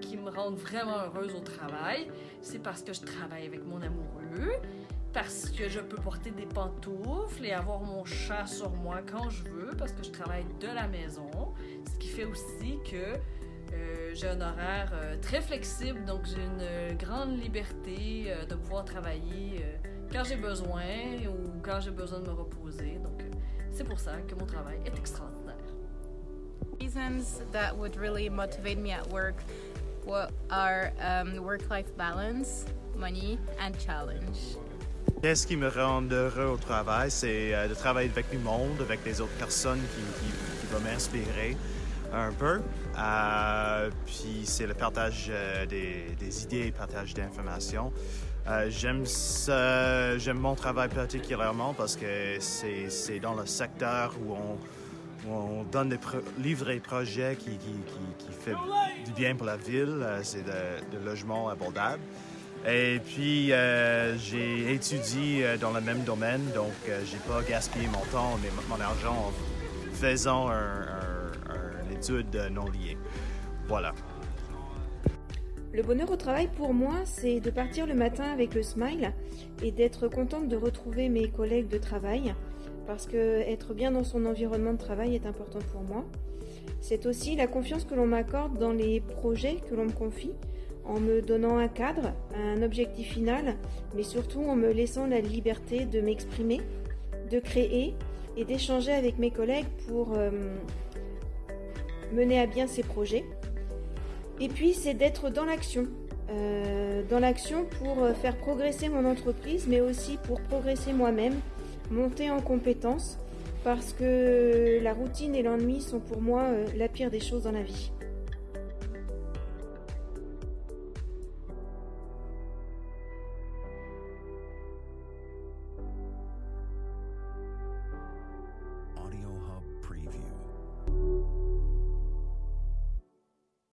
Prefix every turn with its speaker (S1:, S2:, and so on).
S1: qui me rendent vraiment heureuse au travail, c'est parce que je travaille avec mon amoureux, parce que je peux porter des pantoufles et avoir mon chat sur moi quand je veux, parce que je travaille de la maison, ce qui fait aussi que euh, j'ai un horaire euh, très flexible, donc j'ai une euh, grande liberté de pouvoir travailler quand j'ai besoin ou quand j'ai besoin de me reposer. Donc c'est pour ça que mon travail est extraordinaire.
S2: Reasons that would really motivate me at are um, work-life balance, money, and challenge.
S3: Qu'est-ce qui me rend heureux au travail, c'est euh, de travailler avec du monde, avec des autres personnes qui, vont m'inspirer un peu. Euh, puis c'est le partage euh, des, des idées, partage d'informations. Euh, j'aime mon travail particulièrement parce que c'est, dans le secteur où on, on donne des livres et projets qui, qui, qui, qui fait du bien pour la ville. Euh, c'est de, logements abordables. Et puis, euh, j'ai étudié euh, dans le même domaine, donc euh, j'ai pas gaspillé mon temps et mon argent en faisant un, un, un étude non liée. Voilà.
S4: Le bonheur au travail pour moi, c'est de partir le matin avec le smile et d'être contente de retrouver mes collègues de travail parce que être bien dans son environnement de travail est important pour moi. C'est aussi la confiance que l'on m'accorde dans les projets que l'on me confie en me donnant un cadre, un objectif final, mais surtout en me laissant la liberté de m'exprimer, de créer et d'échanger avec mes collègues pour euh, mener à bien ces projets. Et puis, c'est d'être dans l'action. Euh, dans l'action pour euh, faire progresser mon entreprise, mais aussi pour progresser moi-même, monter en compétences, parce que la routine et l'ennui sont pour moi euh, la pire des choses dans la vie.